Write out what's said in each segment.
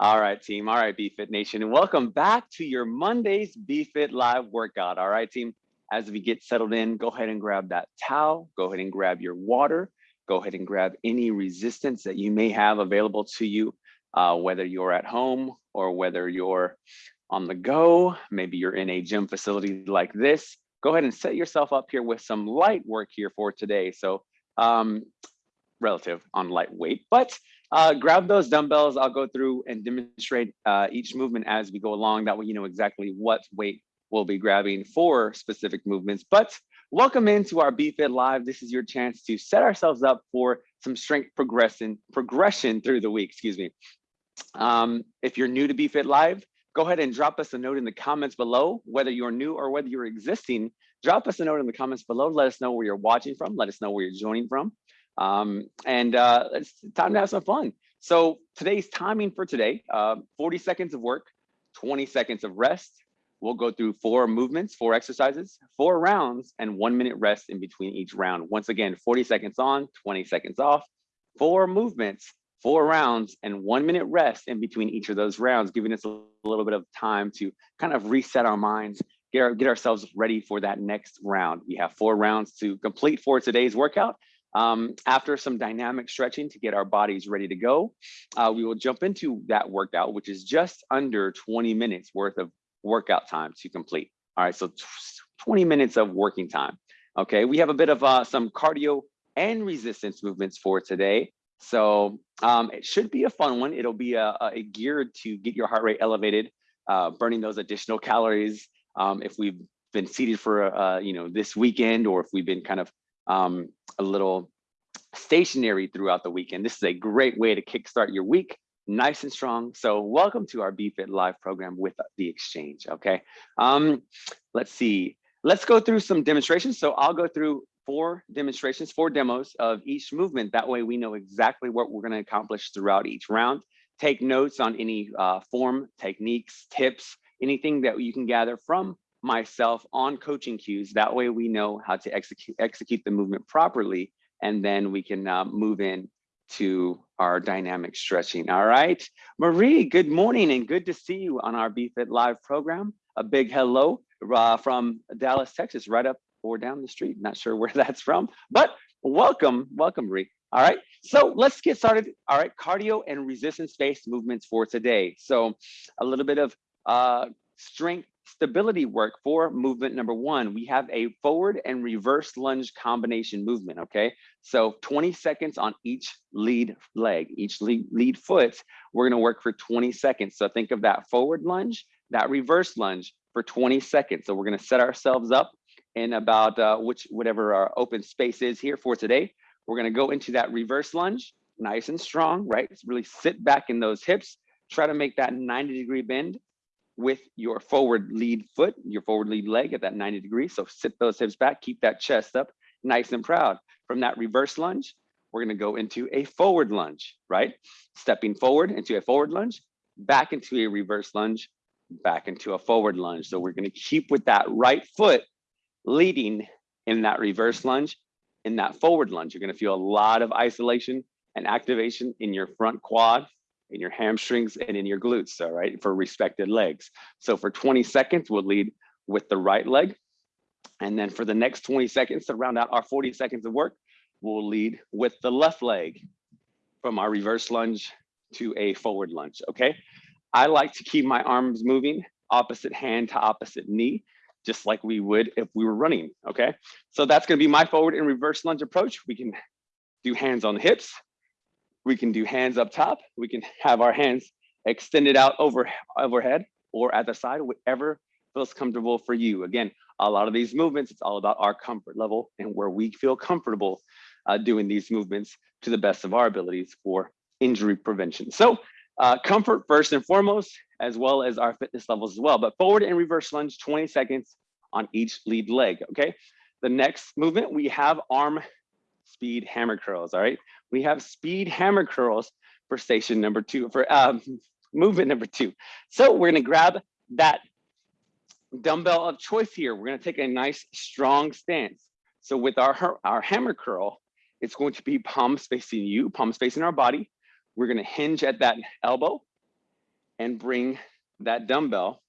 All right, team. All right, BFit Nation. And welcome back to your Monday's BFit Live workout. All right, team. As we get settled in, go ahead and grab that towel. Go ahead and grab your water. Go ahead and grab any resistance that you may have available to you, uh, whether you're at home or whether you're on the go. Maybe you're in a gym facility like this. Go ahead and set yourself up here with some light work here for today. So um, relative on lightweight, but uh, grab those dumbbells. I'll go through and demonstrate uh, each movement as we go along. That way you know exactly what weight we'll be grabbing for specific movements. But welcome into our BFit Live. This is your chance to set ourselves up for some strength progression, progression through the week, excuse me. Um, if you're new to BFit Live, go ahead and drop us a note in the comments below, whether you're new or whether you're existing, drop us a note in the comments below. Let us know where you're watching from. Let us know where you're joining from. Um, and uh, it's time to have some fun. So today's timing for today, uh, 40 seconds of work, 20 seconds of rest. We'll go through four movements, four exercises, four rounds, and one minute rest in between each round. Once again, 40 seconds on, 20 seconds off, four movements, four rounds, and one minute rest in between each of those rounds, giving us a little bit of time to kind of reset our minds, get, our, get ourselves ready for that next round. We have four rounds to complete for today's workout. Um, after some dynamic stretching to get our bodies ready to go, uh, we will jump into that workout, which is just under 20 minutes worth of workout time to complete. All right, so 20 minutes of working time. Okay, we have a bit of uh, some cardio and resistance movements for today. So um, it should be a fun one. It'll be a, a geared to get your heart rate elevated, uh, burning those additional calories. Um, if we've been seated for, uh, you know, this weekend, or if we've been kind of um, a little stationary throughout the weekend. This is a great way to kickstart your week nice and strong. So welcome to our BFit live program with the exchange. Okay. Um, let's see. Let's go through some demonstrations. So I'll go through four demonstrations, four demos of each movement. That way we know exactly what we're going to accomplish throughout each round. Take notes on any uh, form, techniques, tips, anything that you can gather from myself on coaching cues. That way we know how to execute, execute the movement properly, and then we can uh, move in to our dynamic stretching. All right. Marie, good morning and good to see you on our BFit Live program. A big hello uh, from Dallas, Texas, right up or down the street. Not sure where that's from, but welcome, welcome, Marie. All right, so let's get started. All right, cardio and resistance-based movements for today. So a little bit of uh, strength stability work for movement number one, we have a forward and reverse lunge combination movement, okay? So 20 seconds on each lead leg, each lead, lead foot, we're gonna work for 20 seconds. So think of that forward lunge, that reverse lunge for 20 seconds. So we're gonna set ourselves up in about uh, which whatever our open space is here for today. We're gonna go into that reverse lunge, nice and strong, right? Really sit back in those hips, try to make that 90 degree bend with your forward lead foot, your forward lead leg at that 90 degrees. So sit those hips back, keep that chest up nice and proud. From that reverse lunge, we're gonna go into a forward lunge, right? Stepping forward into a forward lunge, back into a reverse lunge, back into a forward lunge. So we're gonna keep with that right foot leading in that reverse lunge, in that forward lunge. You're gonna feel a lot of isolation and activation in your front quad, in your hamstrings and in your glutes, all right, for respected legs. So for 20 seconds, we'll lead with the right leg. And then for the next 20 seconds to round out our 40 seconds of work, we'll lead with the left leg from our reverse lunge to a forward lunge, okay? I like to keep my arms moving opposite hand to opposite knee, just like we would if we were running, okay? So that's gonna be my forward and reverse lunge approach. We can do hands on the hips, we can do hands up top. We can have our hands extended out over overhead or at the side, whatever feels comfortable for you. Again, a lot of these movements, it's all about our comfort level and where we feel comfortable uh, doing these movements to the best of our abilities for injury prevention. So uh, comfort first and foremost, as well as our fitness levels as well. But forward and reverse lunge, 20 seconds on each lead leg, okay? The next movement, we have arm speed hammer curls, all right? We have speed hammer curls for station number two, for um, movement number two. So we're gonna grab that dumbbell of choice here. We're gonna take a nice strong stance. So with our, our hammer curl, it's going to be palms facing you, palms facing our body. We're gonna hinge at that elbow and bring that dumbbell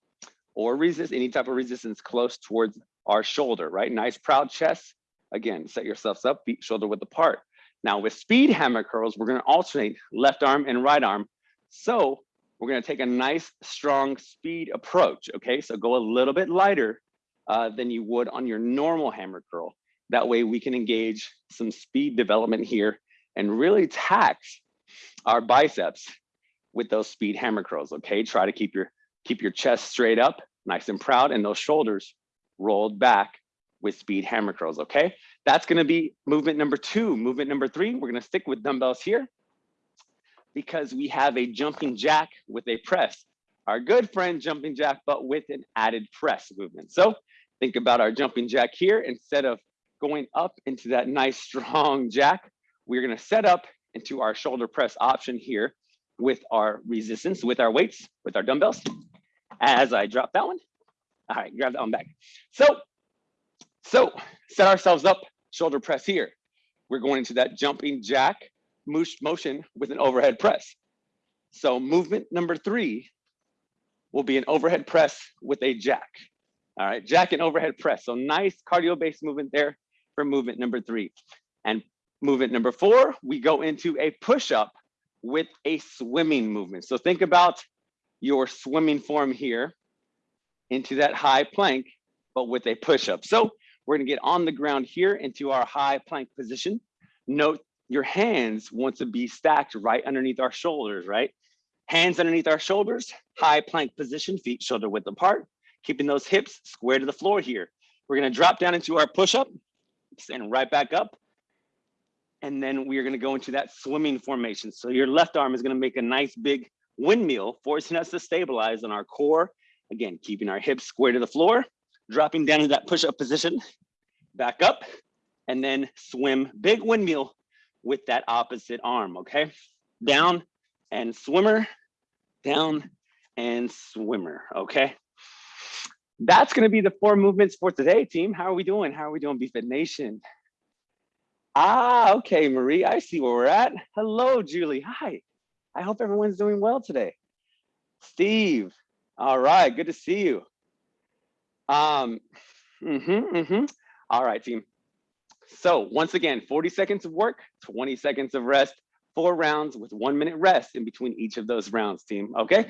or resist any type of resistance close towards our shoulder, right? Nice proud chest. Again, set yourselves up, feet shoulder width apart. Now with speed hammer curls, we're gonna alternate left arm and right arm. So we're gonna take a nice, strong speed approach, okay? So go a little bit lighter uh, than you would on your normal hammer curl. That way we can engage some speed development here and really tax our biceps with those speed hammer curls, okay? Try to keep your, keep your chest straight up, nice and proud, and those shoulders rolled back with speed hammer curls, okay? That's gonna be movement number two. Movement number three, we're gonna stick with dumbbells here because we have a jumping jack with a press. Our good friend jumping jack, but with an added press movement. So think about our jumping jack here. Instead of going up into that nice strong jack, we're gonna set up into our shoulder press option here with our resistance, with our weights, with our dumbbells. As I drop that one, all right, grab that one back. So, so set ourselves up, shoulder press here. We're going into that jumping jack motion with an overhead press. So movement number three will be an overhead press with a jack. All right, jack and overhead press. So nice cardio-based movement there for movement number three. And movement number four, we go into a push-up with a swimming movement. So think about your swimming form here into that high plank, but with a push-up. So we're gonna get on the ground here into our high plank position. Note your hands want to be stacked right underneath our shoulders, right? Hands underneath our shoulders, high plank position, feet shoulder width apart, keeping those hips square to the floor here. We're gonna drop down into our push-up, stand right back up, and then we are gonna go into that swimming formation. So your left arm is gonna make a nice big windmill, forcing us to stabilize on our core. Again, keeping our hips square to the floor, dropping down into that push-up position, back up, and then swim, big windmill with that opposite arm, okay? Down and swimmer, down and swimmer, okay? That's gonna be the four movements for today, team. How are we doing? How are we doing, BFit Nation? Ah, okay, Marie, I see where we're at. Hello, Julie, hi. I hope everyone's doing well today. Steve, all right, good to see you. Um, mm-hmm, mm-hmm. All right, team. So once again, 40 seconds of work, 20 seconds of rest, four rounds with one minute rest in between each of those rounds, team, okay?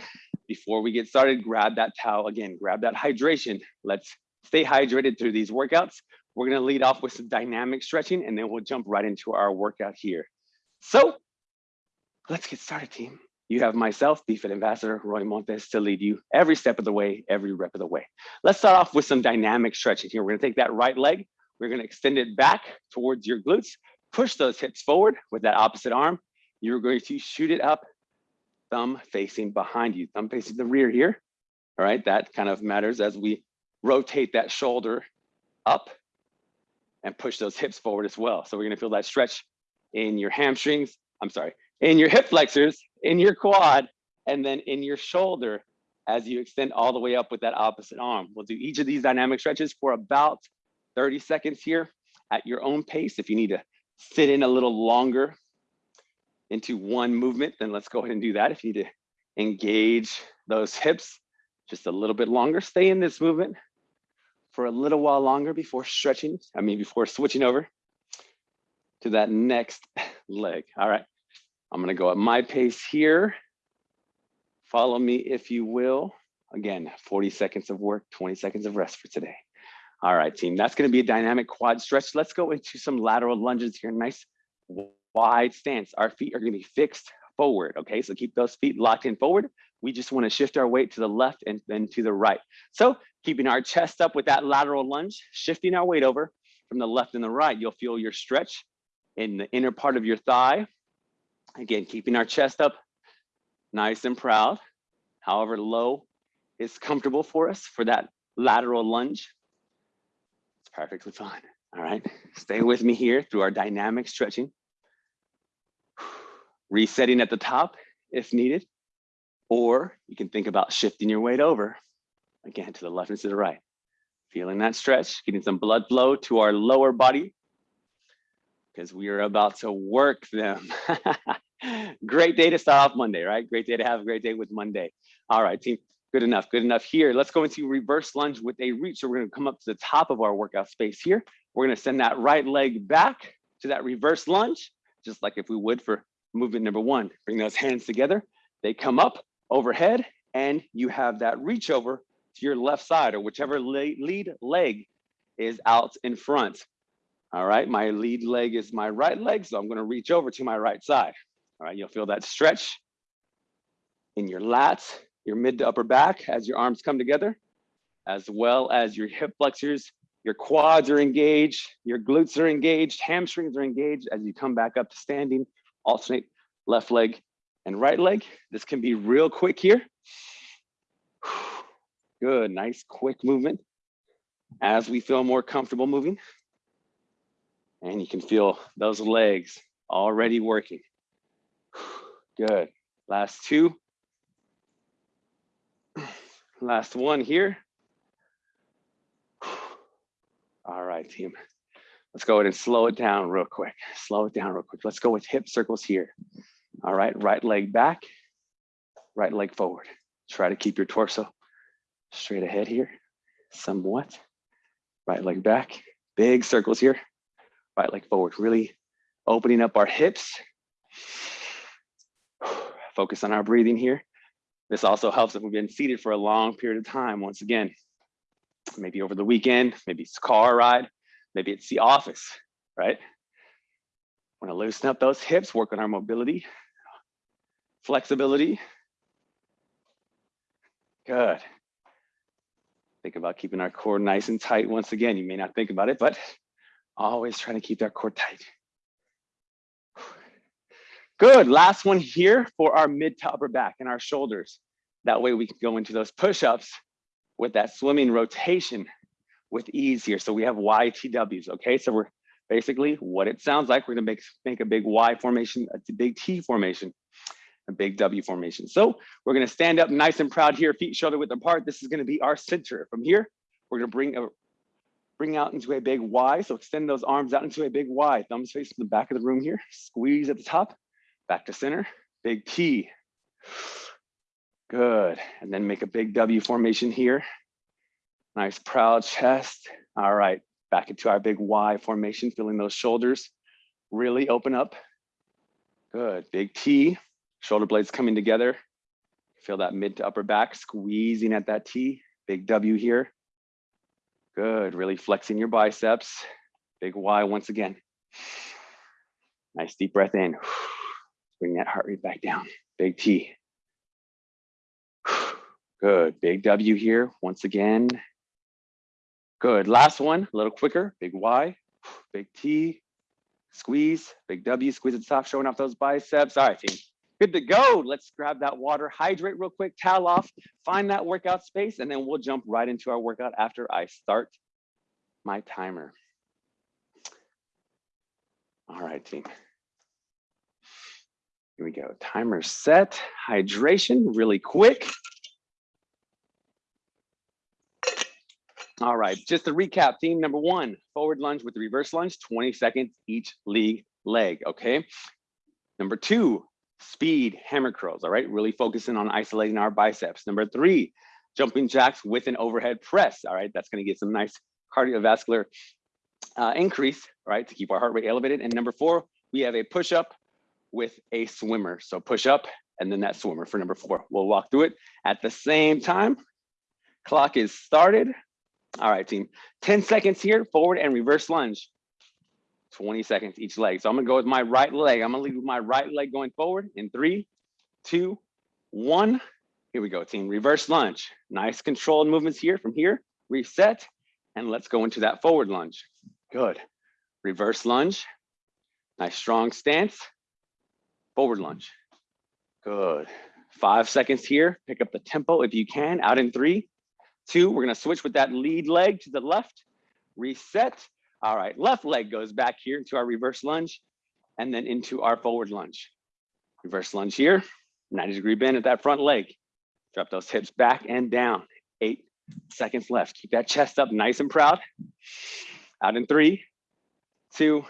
Before we get started, grab that towel again, grab that hydration. Let's stay hydrated through these workouts. We're gonna lead off with some dynamic stretching and then we'll jump right into our workout here. So let's get started, team. You have myself, BFit Ambassador Roy Montes, to lead you every step of the way, every rep of the way. Let's start off with some dynamic stretching here. We're gonna take that right leg, we're gonna extend it back towards your glutes, push those hips forward with that opposite arm. You're going to shoot it up, thumb facing behind you, thumb facing the rear here. All right, that kind of matters as we rotate that shoulder up and push those hips forward as well. So we're gonna feel that stretch in your hamstrings, I'm sorry, in your hip flexors, in your quad, and then in your shoulder as you extend all the way up with that opposite arm. We'll do each of these dynamic stretches for about 30 seconds here at your own pace. If you need to sit in a little longer into one movement, then let's go ahead and do that. If you need to engage those hips just a little bit longer, stay in this movement for a little while longer before stretching, I mean, before switching over to that next leg. All right, I'm gonna go at my pace here. Follow me if you will. Again, 40 seconds of work, 20 seconds of rest for today. All right, team, that's gonna be a dynamic quad stretch. Let's go into some lateral lunges here. Nice wide stance. Our feet are gonna be fixed forward, okay? So keep those feet locked in forward. We just wanna shift our weight to the left and then to the right. So keeping our chest up with that lateral lunge, shifting our weight over from the left and the right, you'll feel your stretch in the inner part of your thigh. Again, keeping our chest up nice and proud, however low is comfortable for us for that lateral lunge It's perfectly fine. All right, stay with me here through our dynamic stretching. Resetting at the top if needed, or you can think about shifting your weight over again to the left and to the right. Feeling that stretch, getting some blood flow to our lower body because we are about to work them. great day to start off Monday, right? Great day to have a great day with Monday. All right, team, good enough, good enough here. Let's go into reverse lunge with a reach. So we're gonna come up to the top of our workout space here. We're gonna send that right leg back to that reverse lunge, just like if we would for movement number one. Bring those hands together. They come up overhead and you have that reach over to your left side or whichever lead leg is out in front. All right, my lead leg is my right leg, so I'm gonna reach over to my right side. All right, you'll feel that stretch in your lats, your mid to upper back as your arms come together, as well as your hip flexors, your quads are engaged, your glutes are engaged, hamstrings are engaged as you come back up to standing, alternate left leg and right leg. This can be real quick here. Good, nice quick movement as we feel more comfortable moving. And you can feel those legs already working. Good. Last two. Last one here. All right, team. Let's go ahead and slow it down real quick. Slow it down real quick. Let's go with hip circles here. All right, right leg back, right leg forward. Try to keep your torso straight ahead here, somewhat. Right leg back, big circles here right leg forward, really opening up our hips. Focus on our breathing here. This also helps if we've been seated for a long period of time. Once again, maybe over the weekend, maybe it's a car ride, maybe it's the office, right? Want to loosen up those hips, work on our mobility, flexibility. Good. Think about keeping our core nice and tight. Once again, you may not think about it, but Always trying to keep that core tight. Good, last one here for our mid to upper back and our shoulders. That way we can go into those push-ups with that swimming rotation with ease here. So we have YTWs, okay? So we're basically what it sounds like. We're gonna make, make a big Y formation, a big T formation, a big W formation. So we're gonna stand up nice and proud here, feet shoulder width apart. This is gonna be our center. From here, we're gonna bring a bring out into a big Y. So extend those arms out into a big Y. Thumbs facing the back of the room here. Squeeze at the top, back to center, big T. Good. And then make a big W formation here. Nice proud chest. All right, back into our big Y formation, feeling those shoulders really open up. Good, big T, shoulder blades coming together. Feel that mid to upper back squeezing at that T, big W here. Good, really flexing your biceps. Big Y once again. Nice deep breath in. Bring that heart rate back down. Big T. Good, big W here once again. Good, last one, a little quicker. Big Y, big T, squeeze, big W, squeeze the top, showing off those biceps. All right, team. Good to go. Let's grab that water, hydrate real quick, towel off, find that workout space, and then we'll jump right into our workout after I start my timer. All right, team. Here we go. Timer set, hydration really quick. All right, just to recap, team number one, forward lunge with the reverse lunge, 20 seconds each league leg, okay? Number two, speed hammer curls, all right? Really focusing on isolating our biceps. Number three, jumping jacks with an overhead press, all right? That's gonna get some nice cardiovascular uh, increase, right? To keep our heart rate elevated. And number four, we have a push up with a swimmer. So push up and then that swimmer for number four. We'll walk through it at the same time. Clock is started. All right, team, 10 seconds here, forward and reverse lunge. 20 seconds each leg. So I'm gonna go with my right leg. I'm gonna lead with my right leg going forward in three, two, one. Here we go, team. Reverse lunge. Nice controlled movements here from here. Reset, and let's go into that forward lunge. Good. Reverse lunge. Nice strong stance. Forward lunge. Good. Five seconds here. Pick up the tempo if you can. Out in three, two. We're gonna switch with that lead leg to the left. Reset all right, left leg goes back here into our reverse lunge and then into our forward lunge. Reverse lunge here, 90 degree bend at that front leg. Drop those hips back and down. Eight seconds left. Keep that chest up nice and proud. Out in three, two,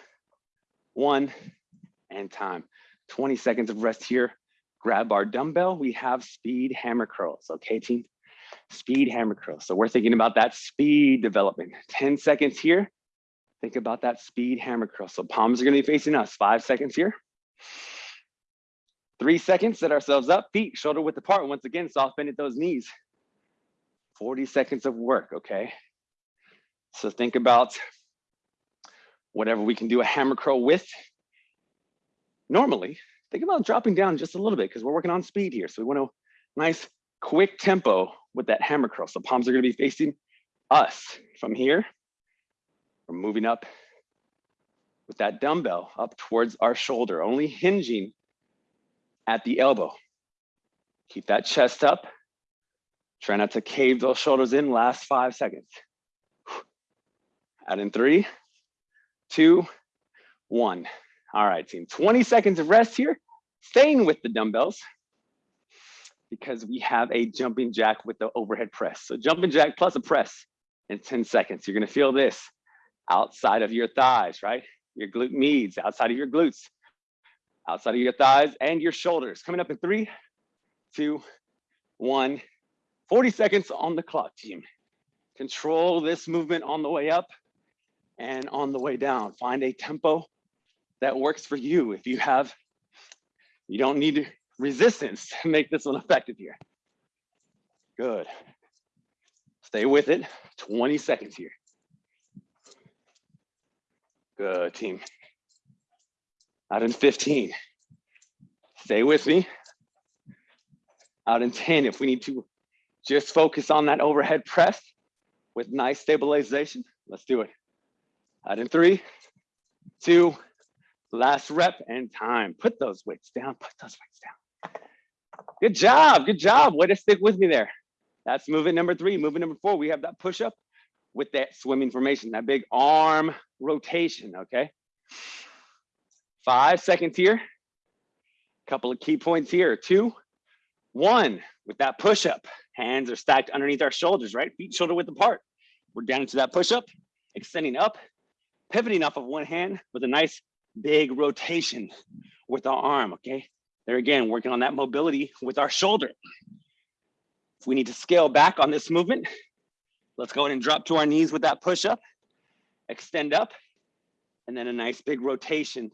one, and time. 20 seconds of rest here. Grab our dumbbell. We have speed hammer curls. Okay, team? Speed hammer curls. So we're thinking about that speed development. 10 seconds here. Think about that speed hammer curl. So palms are gonna be facing us. Five seconds here. Three seconds, set ourselves up, feet shoulder width apart. Once again, soft bend at those knees. 40 seconds of work, okay? So think about whatever we can do a hammer curl with. Normally, think about dropping down just a little bit because we're working on speed here. So we want a nice quick tempo with that hammer curl. So palms are gonna be facing us from here. We're moving up with that dumbbell up towards our shoulder, only hinging at the elbow. Keep that chest up. Try not to cave those shoulders in last five seconds. Out in three, two, one. All right, team, 20 seconds of rest here, staying with the dumbbells because we have a jumping jack with the overhead press. So jumping jack plus a press in 10 seconds. You're gonna feel this outside of your thighs, right? Your glute medius, outside of your glutes, outside of your thighs and your shoulders. Coming up in three, two, one. 40 seconds on the clock, team. Control this movement on the way up and on the way down. Find a tempo that works for you. If you have, you don't need resistance to make this one effective here. Good. Stay with it, 20 seconds here. Good team. Out in 15. Stay with me. Out in 10, if we need to just focus on that overhead press with nice stabilization, let's do it. Out in three, two, last rep and time. Put those weights down, put those weights down. Good job, good job. Way to stick with me there. That's movement number three. Movement number four, we have that push up with that swimming formation, that big arm rotation, okay? Five seconds here. Couple of key points here. Two, one, with that push up. Hands are stacked underneath our shoulders, right? Feet shoulder width apart. We're down into that push up, extending up, pivoting off of one hand with a nice big rotation with our arm, okay? There again, working on that mobility with our shoulder. If we need to scale back on this movement, let's go ahead and drop to our knees with that push up, extend up, and then a nice big rotation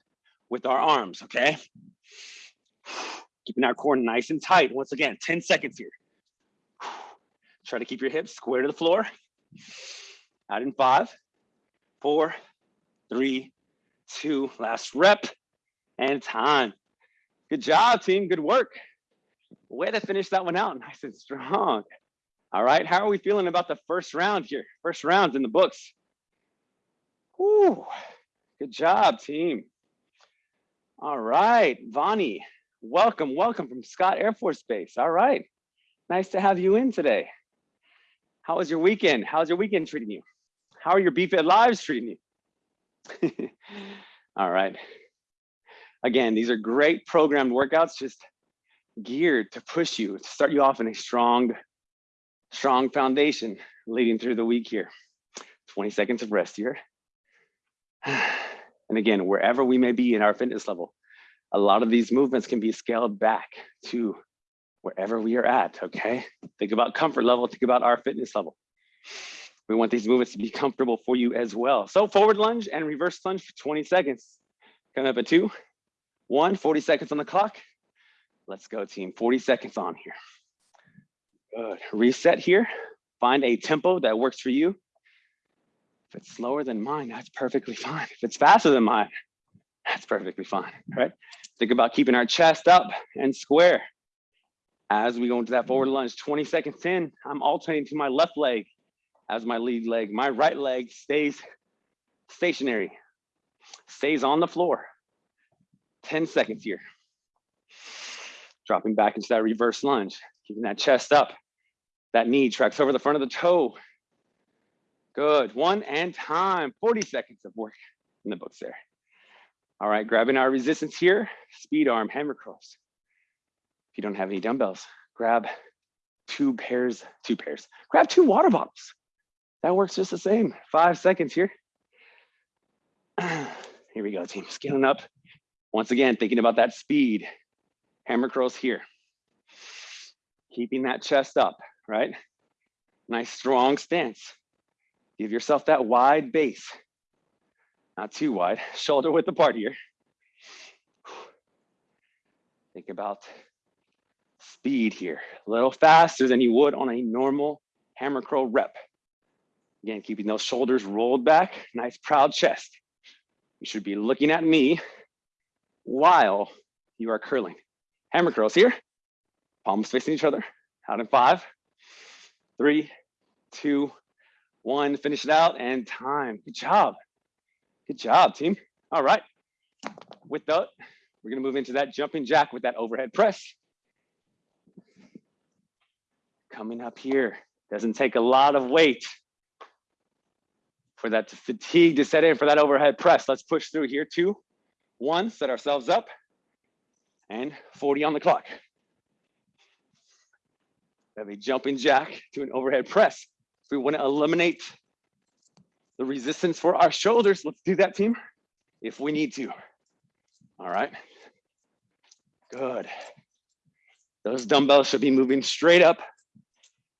with our arms, okay? Keeping our core nice and tight. Once again, 10 seconds here. Try to keep your hips square to the floor. Out in five, four, three, two, last rep and time. Good job, team. Good work. Way to finish that one out nice and strong. All right, how are we feeling about the first round here? First round in the books. Whew. Good job, team. All right, Vani, welcome, welcome from Scott Air Force Base. All right, nice to have you in today. How was your weekend? How's your weekend treating you? How are your BFit lives treating you? All right. Again, these are great programmed workouts, just geared to push you, to start you off in a strong, strong foundation leading through the week here. 20 seconds of rest here. And again, wherever we may be in our fitness level, a lot of these movements can be scaled back to wherever we are at, okay? Think about comfort level, think about our fitness level. We want these movements to be comfortable for you as well. So forward lunge and reverse lunge for 20 seconds. Come up at two, one, 40 seconds on the clock. Let's go team, 40 seconds on here. Good, reset here. Find a tempo that works for you. If it's slower than mine, that's perfectly fine. If it's faster than mine, that's perfectly fine, right? Think about keeping our chest up and square. As we go into that forward lunge, 20 seconds in, I'm alternating to my left leg as my lead leg. My right leg stays stationary, stays on the floor. 10 seconds here. Dropping back into that reverse lunge, keeping that chest up. That knee tracks over the front of the toe. Good, one and time, 40 seconds of work in the books there. All right, grabbing our resistance here, speed arm, hammer curls. If you don't have any dumbbells, grab two pairs, two pairs, grab two water bottles. That works just the same. Five seconds here. Here we go, team, scaling up Once again, thinking about that speed. Hammer curls here. Keeping that chest up, right? Nice strong stance. Give yourself that wide base. Not too wide, shoulder width apart here. Think about speed here, a little faster than you would on a normal hammer curl rep. Again, keeping those shoulders rolled back, nice proud chest. You should be looking at me while you are curling. Hammer curls here, palms facing each other, out in five, three, two, one, finish it out and time. Good job. Good job, team. All right. With that, we're gonna move into that jumping jack with that overhead press. Coming up here, doesn't take a lot of weight for that fatigue to set in for that overhead press. Let's push through here, two, one, set ourselves up, and 40 on the clock. We have a jumping jack to an overhead press. If we wanna eliminate the resistance for our shoulders, let's do that team if we need to. All right, good. Those dumbbells should be moving straight up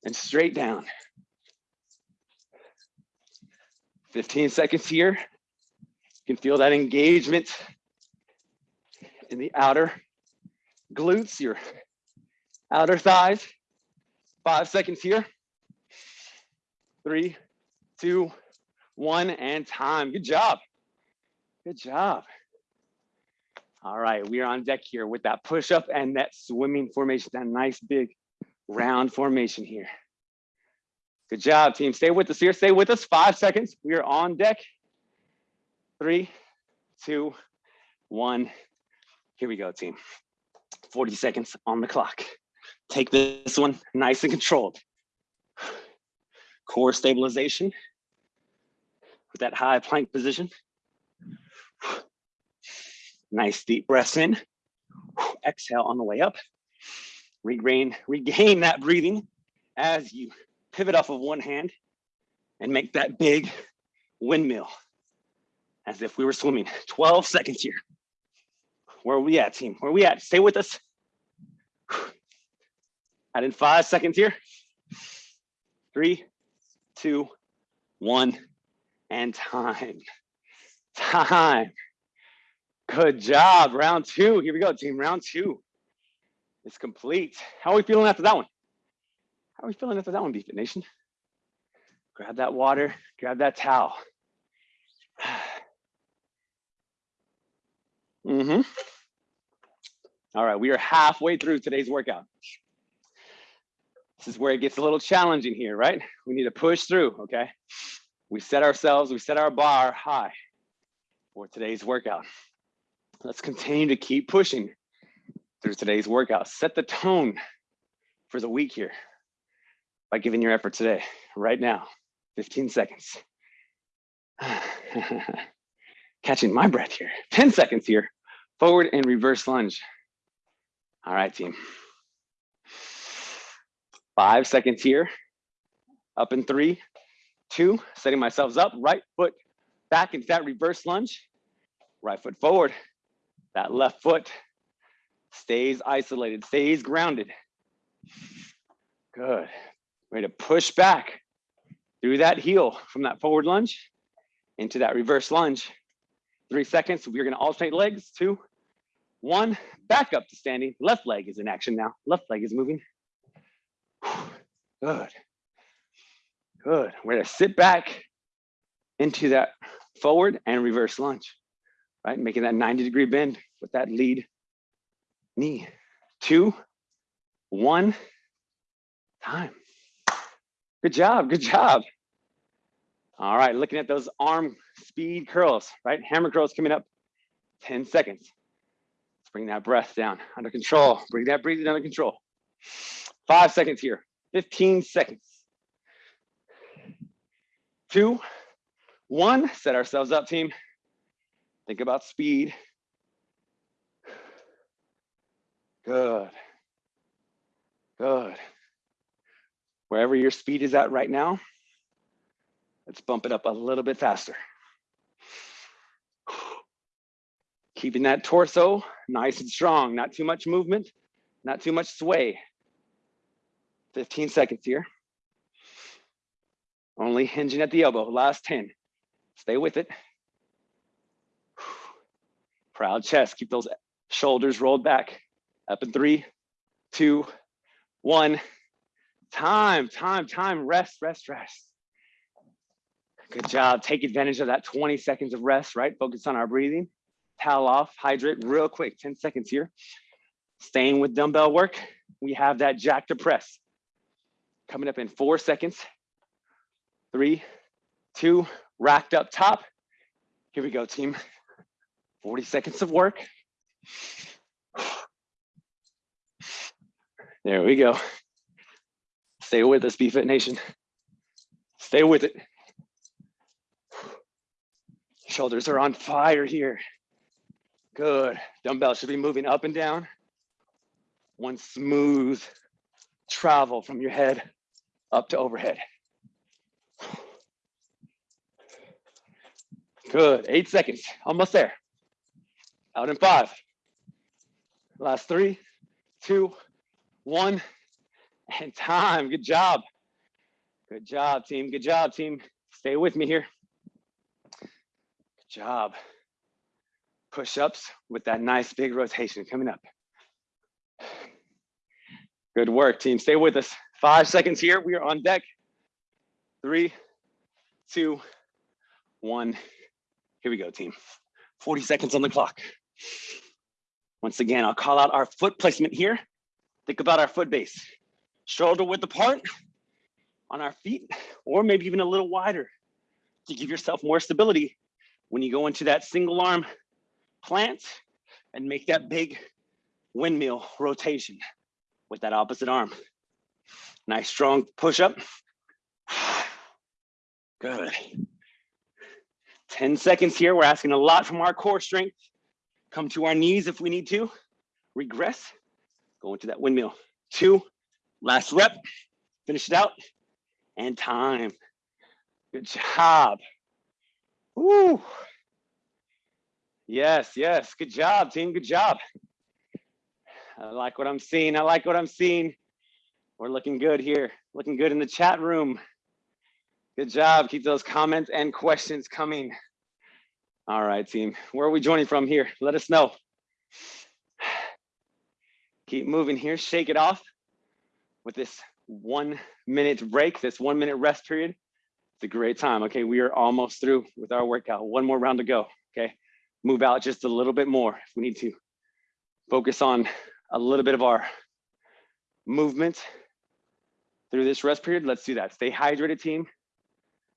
and straight down. 15 seconds here. You can feel that engagement in the outer glutes, your outer thighs. Five seconds here. Three, two, one, and time. Good job. Good job. All right, we are on deck here with that push up and that swimming formation, that nice big round formation here. Good job, team. Stay with us here. Stay with us. Five seconds. We are on deck. Three, two, one. Here we go, team. 40 seconds on the clock. Take this one nice and controlled. Core stabilization with that high plank position. Nice deep breaths in. Exhale on the way up. Regain, regain that breathing as you pivot off of one hand and make that big windmill as if we were swimming. 12 seconds here. Where are we at, team? Where are we at? Stay with us. Add in five seconds here. Three, two, one, and time. Time. Good job. Round two. Here we go, team. Round two is complete. How are we feeling after that one? How are we feeling after that one, BFit Nation? Grab that water, grab that towel. Mm-hmm. All right, we are halfway through today's workout. This is where it gets a little challenging here, right? We need to push through, okay? We set ourselves, we set our bar high for today's workout. Let's continue to keep pushing through today's workout. Set the tone for the week here by giving your effort today, right now, 15 seconds. Catching my breath here, 10 seconds here, forward and reverse lunge. All right, team. Five seconds here, up in three, two, setting myself up, right foot back into that reverse lunge, right foot forward, that left foot stays isolated, stays grounded. Good. Ready to push back through that heel from that forward lunge into that reverse lunge. Three seconds. We're going to alternate legs. Two, one. Back up to standing. Left leg is in action now. Left leg is moving. Good. Good. We're going to sit back into that forward and reverse lunge, right? Making that 90 degree bend with that lead knee. Two, one, time. Good job, good job. All right, looking at those arm speed curls, right? Hammer curls coming up, 10 seconds. Let's bring that breath down, under control. Bring that breathing under control. Five seconds here, 15 seconds. Two, one, set ourselves up, team. Think about speed. Good, good wherever your speed is at right now, let's bump it up a little bit faster. Keeping that torso nice and strong, not too much movement, not too much sway. 15 seconds here. Only hinging at the elbow, last 10. Stay with it. Proud chest, keep those shoulders rolled back. Up in three, two, one. Time, time, time, rest, rest, rest. Good job. Take advantage of that 20 seconds of rest, right? Focus on our breathing. Towel off, hydrate real quick, 10 seconds here. Staying with dumbbell work, we have that jack to press. Coming up in four seconds. Three, two, racked up top. Here we go, team. 40 seconds of work. There we go. Stay with us, BFit Nation. Stay with it. Shoulders are on fire here. Good. Dumbbell should be moving up and down. One smooth travel from your head up to overhead. Good. Eight seconds. Almost there. Out in five. Last three, two, one, and time. Good job. Good job, team. Good job, team. Stay with me here. Good job. Push-ups with that nice big rotation coming up. Good work, team. Stay with us. Five seconds here. We are on deck. Three, two, one. Here we go, team. 40 seconds on the clock. Once again, I'll call out our foot placement here. Think about our foot base. Shoulder width apart on our feet, or maybe even a little wider to give yourself more stability when you go into that single arm plant and make that big windmill rotation with that opposite arm. Nice strong push up. Good. 10 seconds here. We're asking a lot from our core strength. Come to our knees if we need to. Regress. Go into that windmill. Two. Last rep. Finish it out. And time. Good job. Woo. Yes, yes. Good job, team. Good job. I like what I'm seeing. I like what I'm seeing. We're looking good here. Looking good in the chat room. Good job. Keep those comments and questions coming. All right, team. Where are we joining from here? Let us know. Keep moving here. Shake it off with this one minute break, this one minute rest period. It's a great time. Okay, we are almost through with our workout. One more round to go. Okay, move out just a little bit more if we need to. Focus on a little bit of our movement through this rest period. Let's do that. Stay hydrated, team.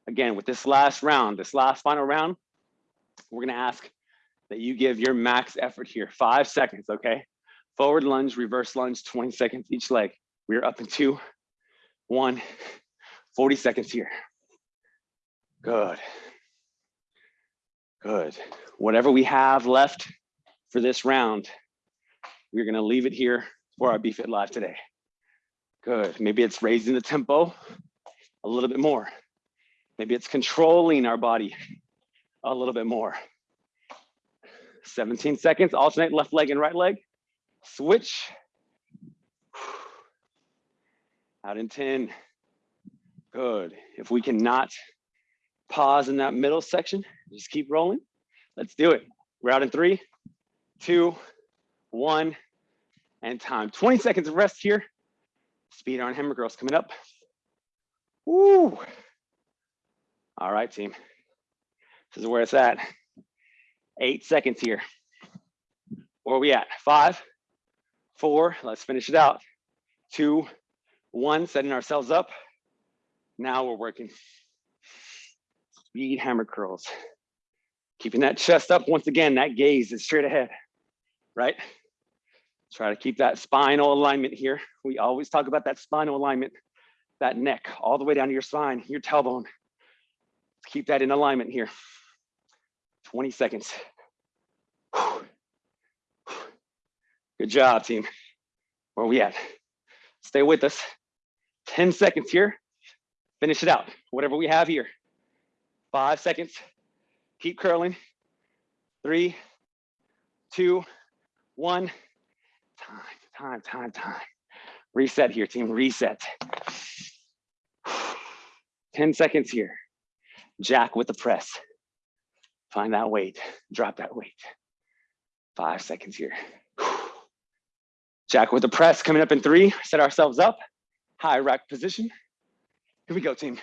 Again, with this last round, this last final round, we're gonna ask that you give your max effort here, five seconds, okay? Forward lunge, reverse lunge, 20 seconds each leg. We're up in two, one, 40 seconds here. Good. Good. Whatever we have left for this round, we're gonna leave it here for our BFit Live today. Good. Maybe it's raising the tempo a little bit more. Maybe it's controlling our body a little bit more. 17 seconds, alternate left leg and right leg. Switch. Out in 10. Good. If we cannot pause in that middle section, just keep rolling. Let's do it. We're out in three, two, one, and time. 20 seconds of rest here. Speed on hammer curls coming up. Woo. All right, team. This is where it's at. Eight seconds here. Where are we at? Five, four, let's finish it out. Two, one, setting ourselves up. Now we're working. Speed hammer curls. Keeping that chest up. Once again, that gaze is straight ahead, right? Try to keep that spinal alignment here. We always talk about that spinal alignment, that neck all the way down to your spine, your tailbone. Keep that in alignment here. 20 seconds. Good job, team. Where we at? Stay with us. 10 seconds here. Finish it out. Whatever we have here. Five seconds. Keep curling. Three, two, one. Time, time, time, time. Reset here, team, reset. 10 seconds here. Jack with the press. Find that weight, drop that weight. Five seconds here. Jack with the press coming up in three, set ourselves up. High rack position. Here we go, team.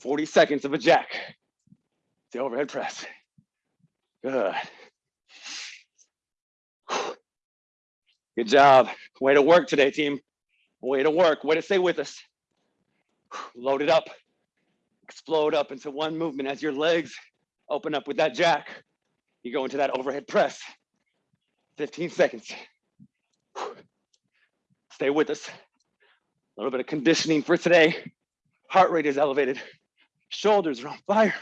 40 seconds of a jack. The overhead press. Good. Good job. Way to work today, team. Way to work. Way to stay with us. Load it up. Explode up into one movement as your legs open up with that jack. You go into that overhead press. 15 seconds. Stay with us. A little bit of conditioning for today. Heart rate is elevated. Shoulders are on fire.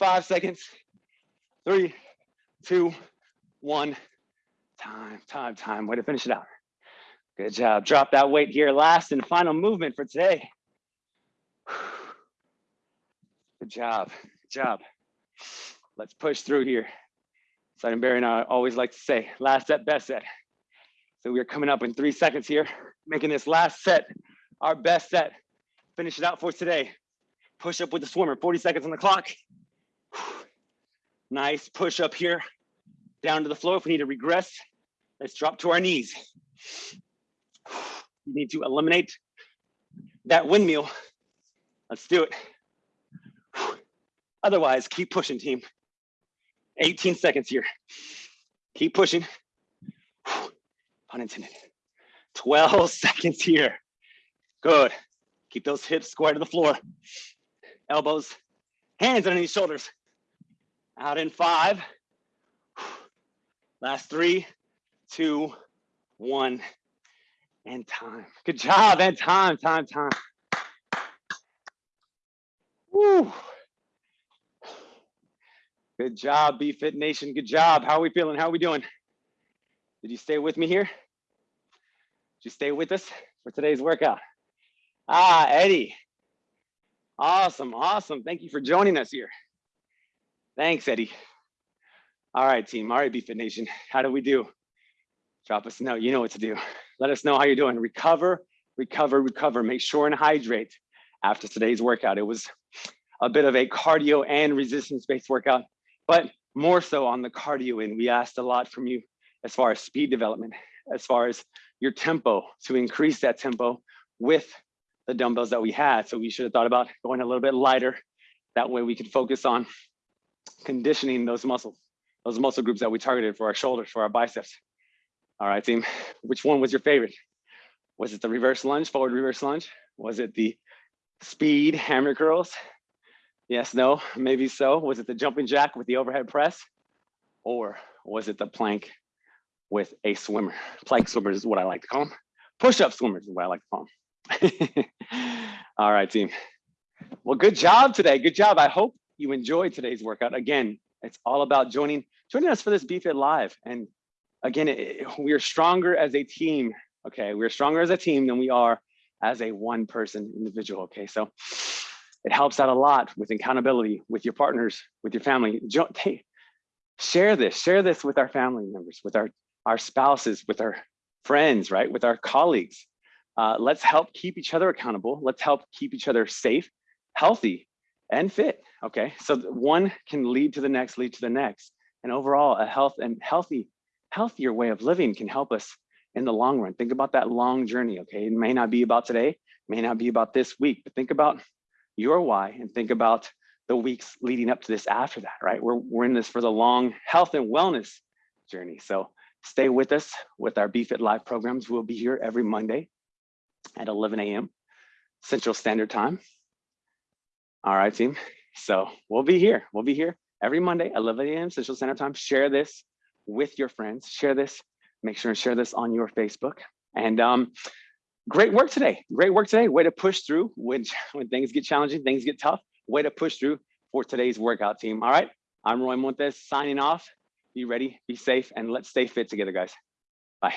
Five seconds. Three, two, one. Time, time, time. Way to finish it out. Good job. Drop that weight here. Last and final movement for today. Good job. Good job. Let's push through here. Simon Barry and I always like to say, last set, best set. So we are coming up in three seconds here, making this last set our best set. Finish it out for today. Push up with the swimmer, 40 seconds on the clock. Nice push up here, down to the floor. If we need to regress, let's drop to our knees. You need to eliminate that windmill. Let's do it. Otherwise, keep pushing, team. 18 seconds here. Keep pushing. Pun intended. 12 seconds here. Good. Keep those hips square to the floor. Elbows, hands underneath shoulders. Out in five. Last three, two, one, and time. Good job, and time, time, time. Woo. Good job, BFit Nation. Good job. How are we feeling? How are we doing? Did you stay with me here? Did you stay with us for today's workout? Ah, Eddie. Awesome, awesome. Thank you for joining us here. Thanks, Eddie. All right, team. All right, BFit Nation. How do we do? Drop us a note. You know what to do. Let us know how you're doing. Recover, recover, recover. Make sure and hydrate after today's workout. It was a bit of a cardio and resistance-based workout but more so on the cardio end. We asked a lot from you as far as speed development, as far as your tempo to increase that tempo with the dumbbells that we had. So we should have thought about going a little bit lighter. That way we could focus on conditioning those muscles, those muscle groups that we targeted for our shoulders, for our biceps. All right, team, which one was your favorite? Was it the reverse lunge, forward reverse lunge? Was it the speed hammer curls? Yes, no, maybe so. Was it the jumping jack with the overhead press? Or was it the plank with a swimmer? Plank swimmers is what I like to call them. Push-up swimmers is what I like to call them. All right, team. Well, good job today. Good job. I hope you enjoyed today's workout. Again, it's all about joining joining us for this BFit Live. And again, it, we are stronger as a team. Okay, we're stronger as a team than we are as a one person individual. Okay, so it helps out a lot with accountability with your partners, with your family. Hey, share this, share this with our family members, with our, our spouses, with our friends, right? With our colleagues. Uh, let's help keep each other accountable. Let's help keep each other safe, healthy, and fit. Okay, so one can lead to the next, lead to the next. And overall, a health and healthy, healthier way of living can help us in the long run. Think about that long journey. Okay, it may not be about today, may not be about this week, but think about your why and think about the weeks leading up to this after that, right? We're, we're in this for the long health and wellness journey. So stay with us with our BFit Live programs. We'll be here every Monday at 11 a.m. Central Standard Time. All right, team. So we'll be here. We'll be here every Monday, 11 a.m. Central Standard Time. Share this with your friends. Share this. Make sure and share this on your Facebook. And um, great work today. Great work today. Way to push through when, when things get challenging, things get tough. Way to push through for today's workout team. All right. I'm Roy Montes signing off. Be ready, be safe, and let's stay fit together, guys. Bye.